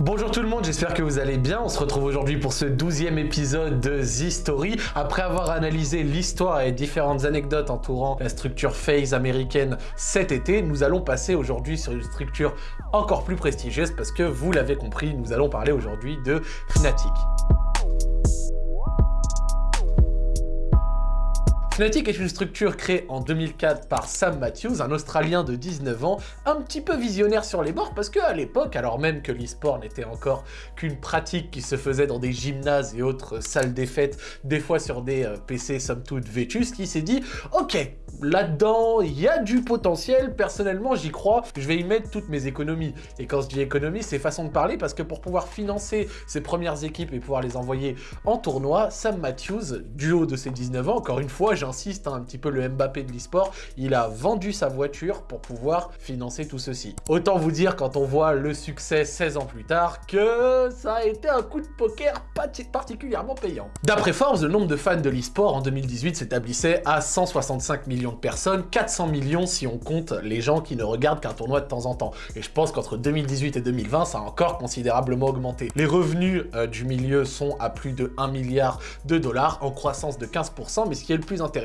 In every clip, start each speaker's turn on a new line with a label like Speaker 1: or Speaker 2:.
Speaker 1: Bonjour tout le monde, j'espère que vous allez bien. On se retrouve aujourd'hui pour ce douzième épisode de The Story. Après avoir analysé l'histoire et différentes anecdotes entourant la structure phase américaine cet été, nous allons passer aujourd'hui sur une structure encore plus prestigieuse parce que vous l'avez compris, nous allons parler aujourd'hui de Fnatic. Fnatic est une structure créée en 2004 par Sam Matthews, un Australien de 19 ans, un petit peu visionnaire sur les bords parce qu'à l'époque, alors même que l'e-sport n'était encore qu'une pratique qui se faisait dans des gymnases et autres salles des fêtes, des fois sur des euh, PC somme toute vétustes, qui s'est dit « Ok, là-dedans, il y a du potentiel, personnellement j'y crois, je vais y mettre toutes mes économies. » Et quand je dis économie, c'est façon de parler parce que pour pouvoir financer ses premières équipes et pouvoir les envoyer en tournoi, Sam Matthews, du haut de ses 19 ans, encore une fois, insiste, hein, un petit peu le Mbappé de l'e-sport, il a vendu sa voiture pour pouvoir financer tout ceci. Autant vous dire quand on voit le succès 16 ans plus tard que ça a été un coup de poker particulièrement payant. D'après Forbes, le nombre de fans de l'e-sport en 2018 s'établissait à 165 millions de personnes, 400 millions si on compte les gens qui ne regardent qu'un tournoi de temps en temps. Et je pense qu'entre 2018 et 2020, ça a encore considérablement augmenté. Les revenus euh, du milieu sont à plus de 1 milliard de dollars, en croissance de 15%, mais ce qui est le plus intéressant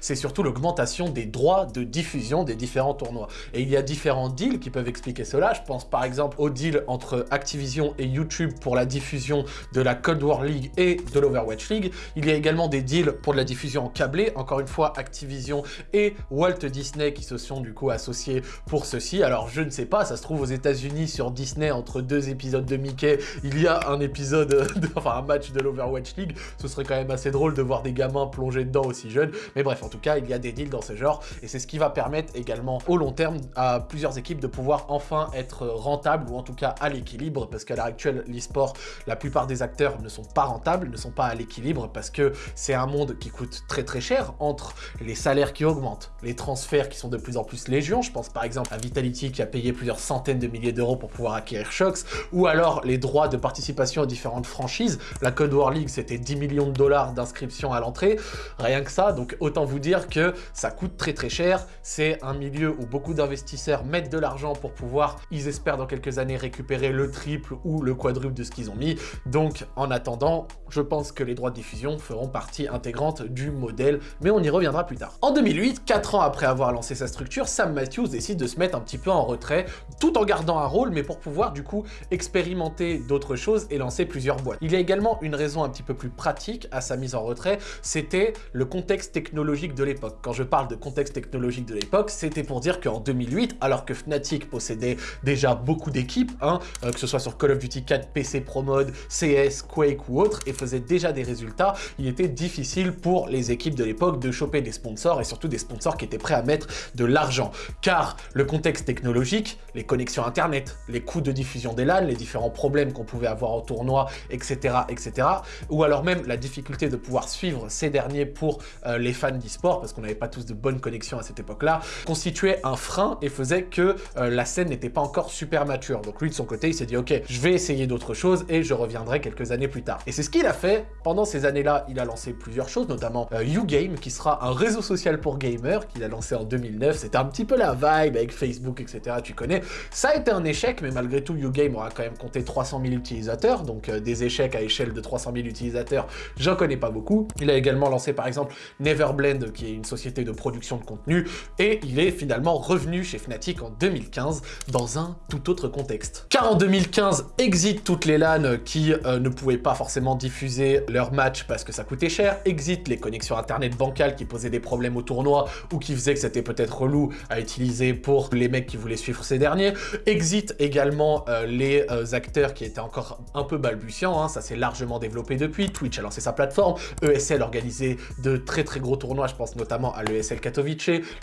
Speaker 1: c'est surtout l'augmentation des droits de diffusion des différents tournois. Et il y a différents deals qui peuvent expliquer cela. Je pense par exemple au deal entre Activision et YouTube pour la diffusion de la Cold War League et de l'Overwatch League. Il y a également des deals pour la diffusion en câblé. Encore une fois, Activision et Walt Disney qui se sont du coup associés pour ceci. Alors je ne sais pas, ça se trouve aux États-Unis sur Disney entre deux épisodes de Mickey, il y a un épisode, enfin un match de l'Overwatch League. Ce serait quand même assez drôle de voir des gamins plongés dedans aussi jeunes. Mais bref, en tout cas, il y a des deals dans ce genre et c'est ce qui va permettre également au long terme à plusieurs équipes de pouvoir enfin être rentables ou en tout cas à l'équilibre parce qu'à l'heure actuelle, l'e-sport, la plupart des acteurs ne sont pas rentables, ne sont pas à l'équilibre parce que c'est un monde qui coûte très très cher entre les salaires qui augmentent, les transferts qui sont de plus en plus légion, je pense par exemple à Vitality qui a payé plusieurs centaines de milliers d'euros pour pouvoir acquérir Shox, ou alors les droits de participation aux différentes franchises, la Code War League c'était 10 millions de dollars d'inscription à l'entrée, rien que ça, donc autant vous dire que ça coûte très très cher. C'est un milieu où beaucoup d'investisseurs mettent de l'argent pour pouvoir, ils espèrent dans quelques années récupérer le triple ou le quadruple de ce qu'ils ont mis. Donc en attendant, je pense que les droits de diffusion feront partie intégrante du modèle, mais on y reviendra plus tard. En 2008, 4 ans après avoir lancé sa structure, Sam Matthews décide de se mettre un petit peu en retrait, tout en gardant un rôle, mais pour pouvoir du coup expérimenter d'autres choses et lancer plusieurs boîtes. Il y a également une raison un petit peu plus pratique à sa mise en retrait, c'était le contexte technologique de l'époque. Quand je parle de contexte technologique de l'époque, c'était pour dire qu'en 2008, alors que Fnatic possédait déjà beaucoup d'équipes, hein, euh, que ce soit sur Call of Duty 4, PC Pro Mode, CS, Quake ou autre, et faisait déjà des résultats, il était difficile pour les équipes de l'époque de choper des sponsors, et surtout des sponsors qui étaient prêts à mettre de l'argent. Car le contexte technologique, les connexions internet, les coûts de diffusion des LAN, les différents problèmes qu'on pouvait avoir au tournoi, etc., etc., ou alors même la difficulté de pouvoir suivre ces derniers pour euh, les fans d'e-sport, parce qu'on n'avait pas tous de bonnes connexions à cette époque-là, constituait un frein et faisait que euh, la scène n'était pas encore super mature. Donc lui, de son côté, il s'est dit « Ok, je vais essayer d'autres choses et je reviendrai quelques années plus tard. » Et c'est ce qu'il a fait. Pendant ces années-là, il a lancé plusieurs choses, notamment euh, YouGame, qui sera un réseau social pour gamers, qu'il a lancé en 2009. C'était un petit peu la vibe avec Facebook, etc. Tu connais. Ça a été un échec, mais malgré tout, YouGame aura quand même compté 300 000 utilisateurs, donc euh, des échecs à échelle de 300 000 utilisateurs, j'en connais pas beaucoup. Il a également lancé par exemple Neverblend, qui est une société de production de contenu, et il est finalement revenu chez Fnatic en 2015 dans un tout autre contexte. Car en 2015, exit toutes les LAN qui euh, ne pouvaient pas forcément diffuser leur match parce que ça coûtait cher, exit les connexions internet bancales qui posaient des problèmes au tournoi ou qui faisaient que c'était peut-être relou à utiliser pour les mecs qui voulaient suivre ces derniers, exit également euh, les euh, acteurs qui étaient encore un peu balbutiants, hein. ça s'est largement développé depuis, Twitch a lancé sa plateforme, ESL organisait de très très gros tournois, je pense notamment à l'ESL Katowice,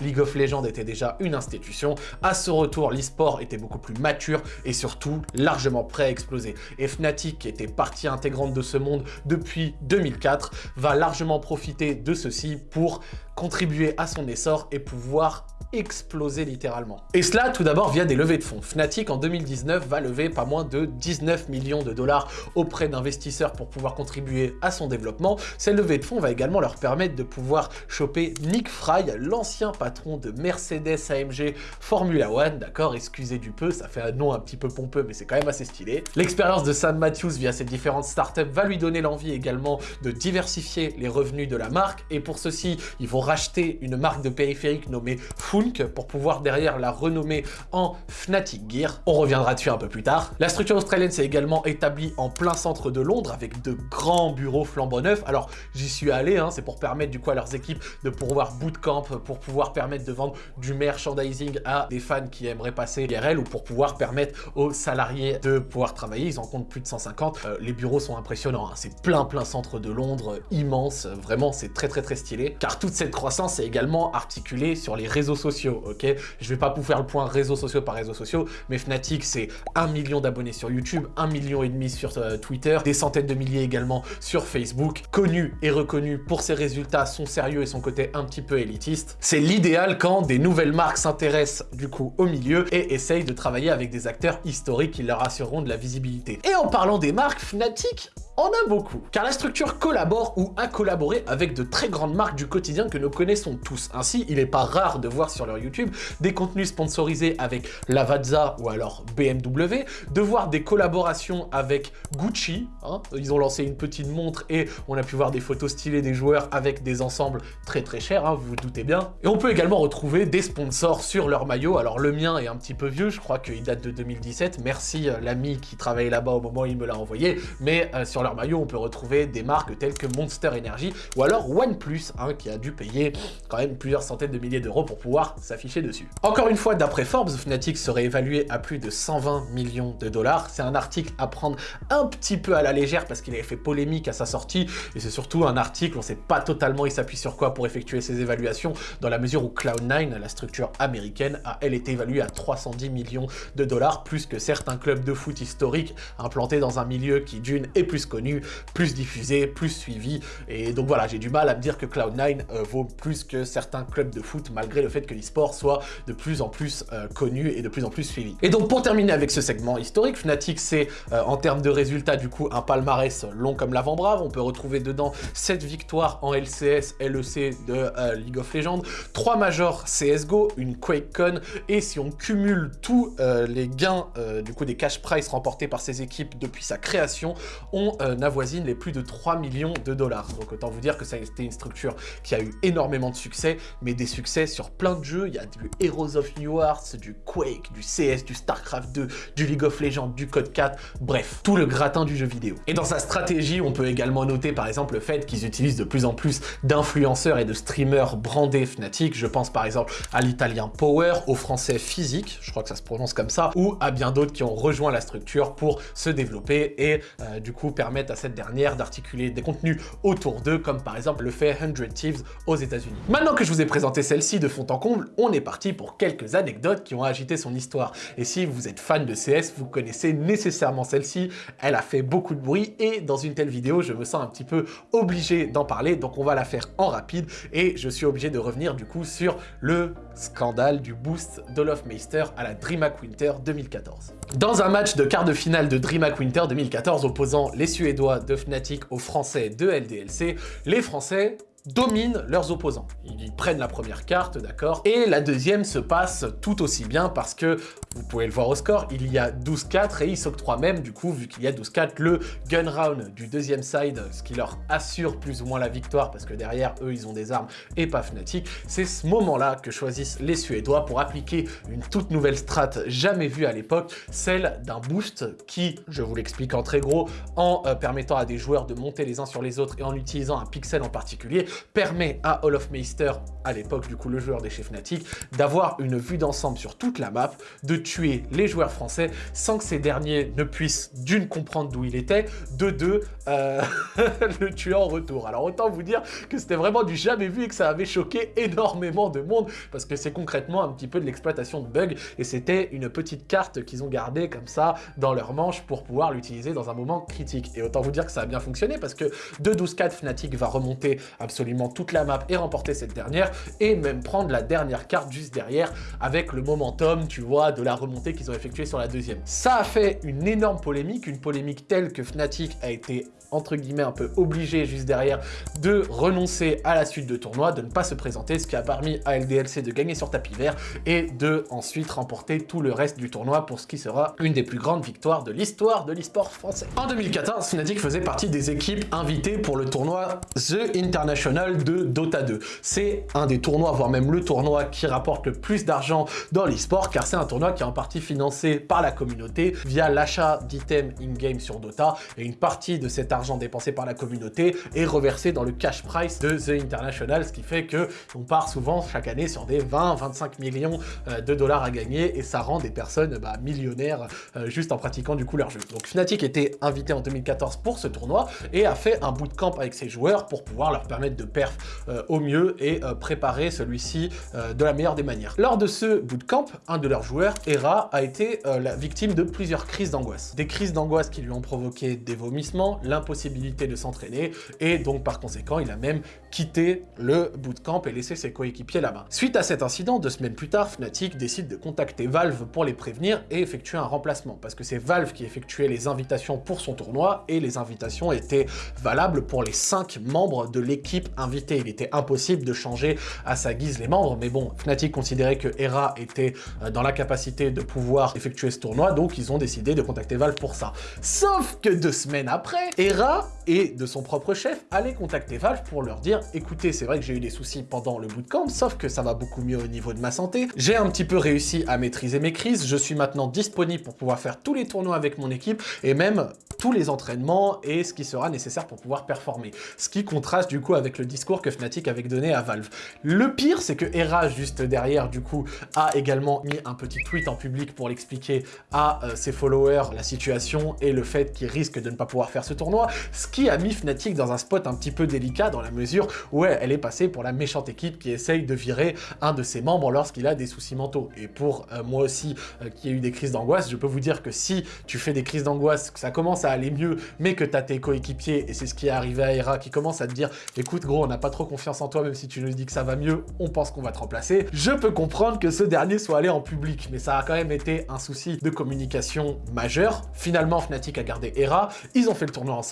Speaker 1: League of Legends était déjà une institution, à ce retour l'e-sport était beaucoup plus mature et surtout largement prêt à exploser. Et Fnatic, qui était partie intégrante de ce monde depuis 2004, va largement profiter de ceci pour contribuer à son essor et pouvoir exploser littéralement. Et cela tout d'abord via des levées de fonds. Fnatic en 2019 va lever pas moins de 19 millions de dollars auprès d'investisseurs pour pouvoir contribuer à son développement. Cette levée de fonds va également leur permettre de pouvoir pouvoir choper Nick Fry, l'ancien patron de Mercedes AMG Formula One, d'accord Excusez du peu, ça fait un nom un petit peu pompeux, mais c'est quand même assez stylé. L'expérience de Sam Matthews via ses différentes startups va lui donner l'envie également de diversifier les revenus de la marque, et pour ceci, ils vont racheter une marque de périphérique nommée Funk pour pouvoir derrière la renommer en Fnatic Gear. On reviendra dessus un peu plus tard. La structure australienne s'est également établie en plein centre de Londres avec de grands bureaux flambant neufs. Alors j'y suis allé, hein, c'est pour permettre du coup à leurs équipes de pouvoir bootcamp, pour pouvoir permettre de vendre du merchandising à des fans qui aimeraient passer IRL ou pour pouvoir permettre aux salariés de pouvoir travailler. Ils en comptent plus de 150. Euh, les bureaux sont impressionnants. Hein. C'est plein plein centre de Londres, immense. Vraiment, c'est très très très stylé. Car toute cette croissance est également articulée sur les réseaux sociaux, ok? Je vais pas vous faire le point réseaux sociaux par réseaux sociaux, mais Fnatic, c'est un million d'abonnés sur YouTube, un million et demi sur euh, Twitter, des centaines de milliers également sur Facebook, connu et reconnu pour ses résultats, sérieux et son côté un petit peu élitiste. C'est l'idéal quand des nouvelles marques s'intéressent du coup au milieu et essayent de travailler avec des acteurs historiques qui leur assureront de la visibilité. Et en parlant des marques, Fnatic on a beaucoup, car la structure collabore ou a collaboré avec de très grandes marques du quotidien que nous connaissons tous. Ainsi, il n'est pas rare de voir sur leur YouTube des contenus sponsorisés avec Lavazza ou alors BMW, de voir des collaborations avec Gucci, hein. ils ont lancé une petite montre et on a pu voir des photos stylées des joueurs avec des ensembles très très chers, hein, vous vous doutez bien. Et on peut également retrouver des sponsors sur leur maillot, alors le mien est un petit peu vieux, je crois qu'il date de 2017, merci euh, l'ami qui travaillait là-bas au moment où il me l'a envoyé, mais euh, sur leur maillot, on peut retrouver des marques telles que Monster Energy ou alors OnePlus, hein, qui a dû payer quand même plusieurs centaines de milliers d'euros pour pouvoir s'afficher dessus. Encore une fois, d'après Forbes, Fnatic serait évalué à plus de 120 millions de dollars. C'est un article à prendre un petit peu à la légère parce qu'il avait fait polémique à sa sortie et c'est surtout un article, on ne sait pas totalement il s'appuie sur quoi pour effectuer ses évaluations dans la mesure où Cloud9, la structure américaine, a elle été évaluée à 310 millions de dollars, plus que certains clubs de foot historiques implantés dans un milieu qui d'une est plus connu, plus diffusé, plus suivi. Et donc voilà, j'ai du mal à me dire que Cloud9 euh, vaut plus que certains clubs de foot, malgré le fait que l'e-sport soit de plus en plus euh, connu et de plus en plus suivi. Et donc pour terminer avec ce segment historique, Fnatic c'est euh, en termes de résultats du coup un palmarès long comme l'avant-bras. On peut retrouver dedans 7 victoires en LCS, LEC de League of Legends, 3 majors CSGO, une QuakeCon, et si on cumule tous les gains du coup des cash price remportés par ces équipes depuis sa création, on euh, avoisine les plus de 3 millions de dollars. Donc autant vous dire que ça a été une structure qui a eu énormément de succès, mais des succès sur plein de jeux. Il y a du Heroes of New Hearts, du Quake, du CS, du StarCraft 2, du League of Legends, du Code 4, bref, tout le gratin du jeu vidéo. Et dans sa stratégie, on peut également noter par exemple le fait qu'ils utilisent de plus en plus d'influenceurs et de streamers brandés Fnatic. Je pense par exemple à l'italien Power, au français Physique, je crois que ça se prononce comme ça, ou à bien d'autres qui ont rejoint la structure pour se développer et euh, du coup permettent à cette dernière d'articuler des contenus autour d'eux, comme par exemple le fait 100 Thieves aux états unis Maintenant que je vous ai présenté celle-ci de fond en comble, on est parti pour quelques anecdotes qui ont agité son histoire. Et si vous êtes fan de CS, vous connaissez nécessairement celle-ci, elle a fait beaucoup de bruit, et dans une telle vidéo, je me sens un petit peu obligé d'en parler, donc on va la faire en rapide, et je suis obligé de revenir du coup sur le scandale du boost d'Olofmeister à la DreamHack Winter 2014. Dans un match de quart de finale de DreamHack Winter 2014 opposant les Suédois de Fnatic aux Français de LDLC, les Français dominent leurs opposants. Ils prennent la première carte, d'accord Et la deuxième se passe tout aussi bien parce que, vous pouvez le voir au score, il y a 12-4 et ils s'octroient même, du coup, vu qu'il y a 12-4, le gun round du deuxième side, ce qui leur assure plus ou moins la victoire parce que derrière, eux, ils ont des armes et pas Fnatic. C'est ce moment-là que choisissent les Suédois pour appliquer une toute nouvelle strat jamais vue à l'époque, celle d'un boost qui, je vous l'explique en très gros, en euh, permettant à des joueurs de monter les uns sur les autres et en utilisant un pixel en particulier, permet à Meister, à l'époque du coup le joueur des chefs Fnatic, d'avoir une vue d'ensemble sur toute la map, de tuer les joueurs français sans que ces derniers ne puissent d'une comprendre d'où il était, de deux euh, le tuer en retour. Alors autant vous dire que c'était vraiment du jamais vu et que ça avait choqué énormément de monde parce que c'est concrètement un petit peu de l'exploitation de bugs et c'était une petite carte qu'ils ont gardée comme ça dans leur manche pour pouvoir l'utiliser dans un moment critique. Et autant vous dire que ça a bien fonctionné parce que de 12-4 Fnatic va remonter absolument toute la map et remporter cette dernière, et même prendre la dernière carte juste derrière avec le momentum, tu vois, de la remontée qu'ils ont effectuée sur la deuxième. Ça a fait une énorme polémique, une polémique telle que Fnatic a été entre guillemets un peu obligé juste derrière de renoncer à la suite de tournoi, de ne pas se présenter, ce qui a permis à LDLC de gagner sur tapis vert et de ensuite remporter tout le reste du tournoi pour ce qui sera une des plus grandes victoires de l'histoire de l'e-sport français. En 2014, Fnatic faisait partie des équipes invitées pour le tournoi The International de Dota 2. C'est un des tournois, voire même le tournoi qui rapporte le plus d'argent dans l'e-sport, car c'est un tournoi qui est en partie financé par la communauté via l'achat d'items in-game sur Dota, et une partie de cet argent dépensé par la communauté est reversé dans le cash price de The International, ce qui fait que on part souvent chaque année sur des 20-25 millions euh, de dollars à gagner et ça rend des personnes bah, millionnaires euh, juste en pratiquant du coup leur jeu. Donc Fnatic était invité en 2014 pour ce tournoi et a fait un bootcamp avec ses joueurs pour pouvoir leur permettre de perf euh, au mieux et préparer celui-ci de la meilleure des manières. Lors de ce bootcamp, un de leurs joueurs, Hera, a été la victime de plusieurs crises d'angoisse. Des crises d'angoisse qui lui ont provoqué des vomissements, l'impossibilité de s'entraîner et donc par conséquent il a même quitté le bootcamp et laissé ses coéquipiers là-bas. Suite à cet incident, deux semaines plus tard, Fnatic décide de contacter Valve pour les prévenir et effectuer un remplacement parce que c'est Valve qui effectuait les invitations pour son tournoi et les invitations étaient valables pour les cinq membres de l'équipe invitée. Il était impossible de changer à sa guise les membres mais bon, Fnatic considérait que Hera était euh, dans la capacité de pouvoir effectuer ce tournoi donc ils ont décidé de contacter Valve pour ça. Sauf que deux semaines après, Hera et de son propre chef allait contacter Valve pour leur dire « Écoutez, c'est vrai que j'ai eu des soucis pendant le bootcamp, sauf que ça va beaucoup mieux au niveau de ma santé. J'ai un petit peu réussi à maîtriser mes crises, je suis maintenant disponible pour pouvoir faire tous les tournois avec mon équipe et même tous les entraînements et ce qui sera nécessaire pour pouvoir performer. Ce qui contraste du coup avec le discours que Fnatic avait donné à Valve. Le pire, c'est que Hera, juste derrière, du coup, a également mis un petit tweet en public pour l'expliquer à euh, ses followers la situation et le fait qu'il risque de ne pas pouvoir faire ce tournoi ce qui a mis Fnatic dans un spot un petit peu délicat dans la mesure où elle est passée pour la méchante équipe qui essaye de virer un de ses membres lorsqu'il a des soucis mentaux. Et pour euh, moi aussi, euh, qui ai eu des crises d'angoisse, je peux vous dire que si tu fais des crises d'angoisse, que ça commence à aller mieux, mais que tu as tes coéquipiers, et c'est ce qui est arrivé à Hera, qui commence à te dire « Écoute gros, on n'a pas trop confiance en toi, même si tu nous dis que ça va mieux, on pense qu'on va te remplacer », je peux comprendre que ce dernier soit allé en public, mais ça a quand même été un souci de communication majeur. Finalement, Fnatic a gardé Hera, ils ont fait le tournoi ensemble,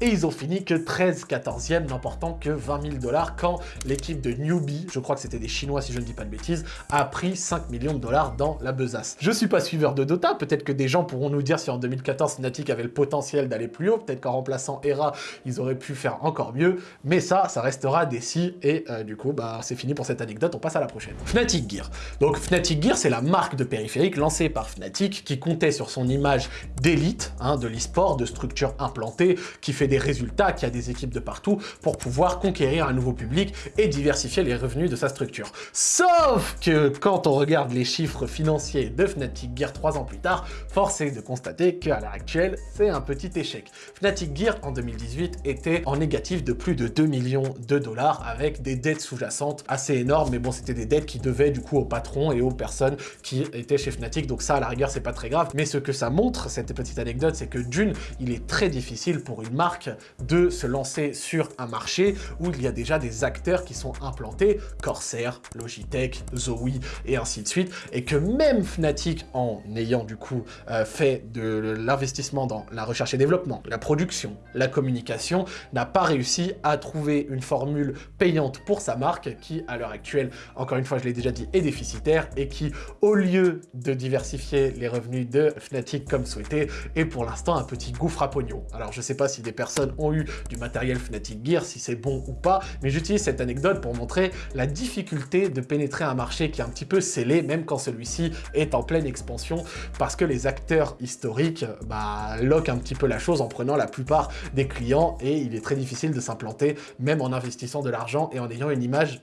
Speaker 1: et ils ont fini que 13-14e, n'emportant que 20 000 dollars quand l'équipe de Newbie, je crois que c'était des Chinois si je ne dis pas de bêtises, a pris 5 millions de dollars dans la besace. Je suis pas suiveur de Dota, peut-être que des gens pourront nous dire si en 2014 Fnatic avait le potentiel d'aller plus haut, peut-être qu'en remplaçant Hera, ils auraient pu faire encore mieux, mais ça, ça restera des si, et euh, du coup, bah c'est fini pour cette anecdote, on passe à la prochaine. Fnatic Gear. Donc Fnatic Gear, c'est la marque de périphérique lancée par Fnatic, qui comptait sur son image d'élite, hein, de l'e-sport, de structure implantée, qui fait des résultats, qui a des équipes de partout, pour pouvoir conquérir un nouveau public et diversifier les revenus de sa structure. Sauf que quand on regarde les chiffres financiers de Fnatic Gear 3 ans plus tard, force est de constater qu'à l'heure actuelle, c'est un petit échec. Fnatic Gear en 2018 était en négatif de plus de 2 millions de dollars avec des dettes sous-jacentes assez énormes, mais bon, c'était des dettes qui devaient du coup au patron et aux personnes qui étaient chez Fnatic, donc ça à la rigueur c'est pas très grave, mais ce que ça montre, cette petite anecdote, c'est que d'une, il est très difficile pour une marque de se lancer sur un marché où il y a déjà des acteurs qui sont implantés, Corsair, Logitech, Zoe et ainsi de suite, et que même Fnatic, en ayant du coup euh, fait de l'investissement dans la recherche et développement, la production, la communication, n'a pas réussi à trouver une formule payante pour sa marque qui, à l'heure actuelle, encore une fois, je l'ai déjà dit, est déficitaire et qui, au lieu de diversifier les revenus de Fnatic comme souhaité, est pour l'instant un petit gouffre à pognon. Alors, je sais pas si des personnes ont eu du matériel Fnatic Gear, si c'est bon ou pas, mais j'utilise cette anecdote pour montrer la difficulté de pénétrer un marché qui est un petit peu scellé, même quand celui-ci est en pleine expansion, parce que les acteurs historiques bah, un petit peu la chose en prenant la plupart des clients, et il est très difficile de s'implanter, même en investissant de l'argent et en ayant une image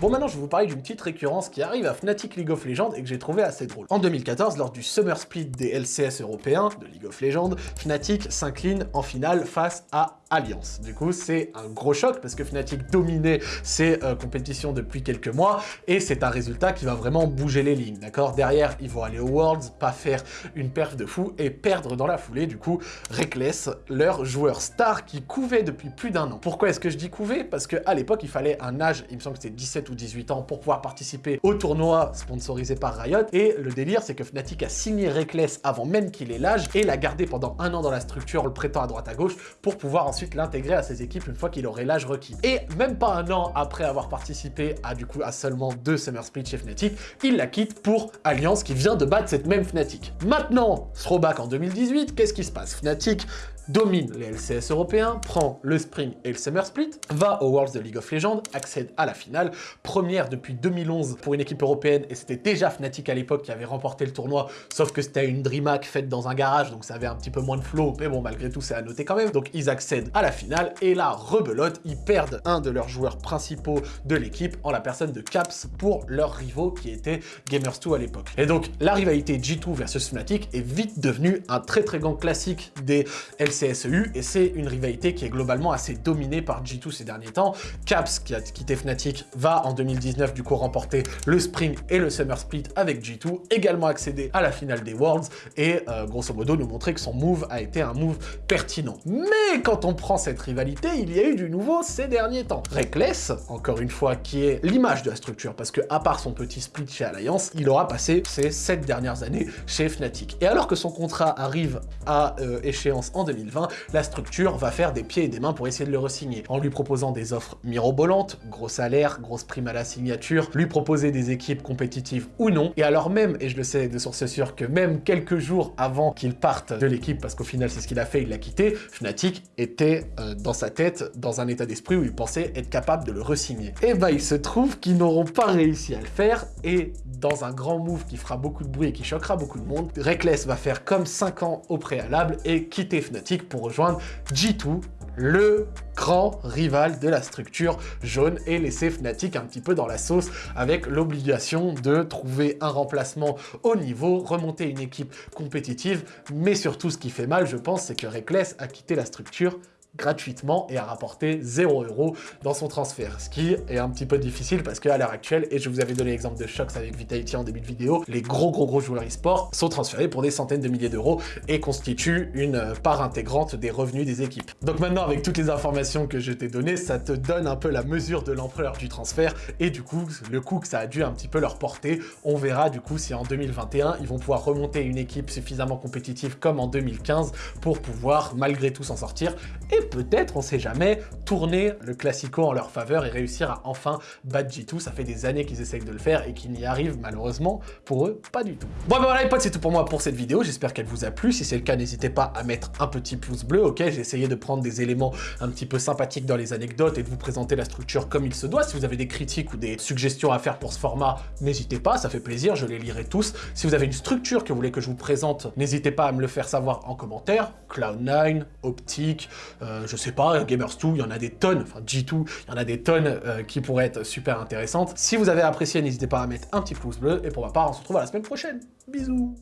Speaker 1: Bon maintenant je vais vous parler d'une petite récurrence qui arrive à Fnatic League of Legends et que j'ai trouvé assez drôle. En 2014, lors du Summer Split des LCS européens de League of Legends, Fnatic s'incline en finale face à Alliance. Du coup, c'est un gros choc parce que Fnatic dominait ces euh, compétitions depuis quelques mois et c'est un résultat qui va vraiment bouger les lignes, d'accord? Derrière, ils vont aller aux Worlds, pas faire une perf de fou et perdre dans la foulée, du coup, Reckless, leur joueur star qui couvait depuis plus d'un an. Pourquoi est-ce que je dis couver Parce qu'à l'époque, il fallait un âge, il me semble que c'était 17 ou 18 ans, pour pouvoir participer au tournoi sponsorisé par Riot. Et le délire, c'est que Fnatic a signé Reckless avant même qu'il ait l'âge et l'a gardé pendant un an dans la structure, le prêtant à droite à gauche, pour pouvoir l'intégrer à ses équipes une fois qu'il aurait l'âge requis. Et même pas un an après avoir participé à du coup à seulement deux Summer Split chez Fnatic, il la quitte pour Alliance qui vient de battre cette même Fnatic. Maintenant, throwback en 2018, qu'est-ce qui se passe? Fnatic domine les LCS européens, prend le Spring et le Summer Split, va au Worlds de League of Legends, accède à la finale, première depuis 2011 pour une équipe européenne, et c'était déjà Fnatic à l'époque qui avait remporté le tournoi, sauf que c'était une DreamHack faite dans un garage, donc ça avait un petit peu moins de flow, mais bon, malgré tout, c'est à noter quand même. Donc ils accèdent à la finale, et là, rebelote, ils perdent un de leurs joueurs principaux de l'équipe, en la personne de Caps, pour leurs rivaux qui étaient Gamers2 à l'époque. Et donc, la rivalité G2 versus Fnatic est vite devenue un très très grand classique des LCS CSEU, et c'est une rivalité qui est globalement assez dominée par G2 ces derniers temps. Caps, qui a quitté Fnatic, va en 2019 du coup remporter le Spring et le Summer Split avec G2, également accéder à la finale des Worlds, et euh, grosso modo nous montrer que son move a été un move pertinent. Mais quand on prend cette rivalité, il y a eu du nouveau ces derniers temps. Reckless, encore une fois, qui est l'image de la structure, parce que à part son petit split chez Alliance, il aura passé ses 7 dernières années chez Fnatic. Et alors que son contrat arrive à euh, échéance en 2020, la structure va faire des pieds et des mains pour essayer de le resigner, en lui proposant des offres mirobolantes, gros salaire, grosse prime à la signature, lui proposer des équipes compétitives ou non, et alors même, et je le sais de source sûre, que même quelques jours avant qu'il parte de l'équipe, parce qu'au final c'est ce qu'il a fait, il l'a quitté, Fnatic était euh, dans sa tête, dans un état d'esprit où il pensait être capable de le resigner. Et bah il se trouve qu'ils n'auront pas réussi à le faire, et dans un grand move qui fera beaucoup de bruit et qui choquera beaucoup de monde, Reckless va faire comme 5 ans au préalable et quitter Fnatic pour rejoindre G2, le grand rival de la structure jaune et laisser Fnatic un petit peu dans la sauce avec l'obligation de trouver un remplacement au niveau, remonter une équipe compétitive, mais surtout ce qui fait mal, je pense, c'est que Reckless a quitté la structure gratuitement et a rapporté 0 euros dans son transfert. Ce qui est un petit peu difficile parce qu'à l'heure actuelle, et je vous avais donné l'exemple de Shox avec Vitality en début de vidéo, les gros gros gros joueurs e-sport sont transférés pour des centaines de milliers d'euros et constituent une part intégrante des revenus des équipes. Donc maintenant, avec toutes les informations que je t'ai données, ça te donne un peu la mesure de l'ampleur du transfert et du coup, le coût que ça a dû un petit peu leur porter. On verra du coup si en 2021, ils vont pouvoir remonter une équipe suffisamment compétitive comme en 2015 pour pouvoir malgré tout s'en sortir et peut-être, on sait jamais, tourner le Classico en leur faveur et réussir à enfin battre G2. Ça fait des années qu'ils essayent de le faire et qu'ils n'y arrivent malheureusement pour eux pas du tout. Bon ben voilà les potes, c'est tout pour moi pour cette vidéo. J'espère qu'elle vous a plu. Si c'est le cas, n'hésitez pas à mettre un petit pouce bleu, ok? J'ai essayé de prendre des éléments un petit peu sympathiques dans les anecdotes et de vous présenter la structure comme il se doit. Si vous avez des critiques ou des suggestions à faire pour ce format, n'hésitez pas, ça fait plaisir, je les lirai tous. Si vous avez une structure que vous voulez que je vous présente, n'hésitez pas à me le faire savoir en commentaire. Cloud9, Optic, euh, je sais pas, Gamers2, il y en a des tonnes, enfin G2, il y en a des tonnes euh, qui pourraient être super intéressantes. Si vous avez apprécié, n'hésitez pas à mettre un petit pouce bleu, et pour ma part, on se retrouve à la semaine prochaine. Bisous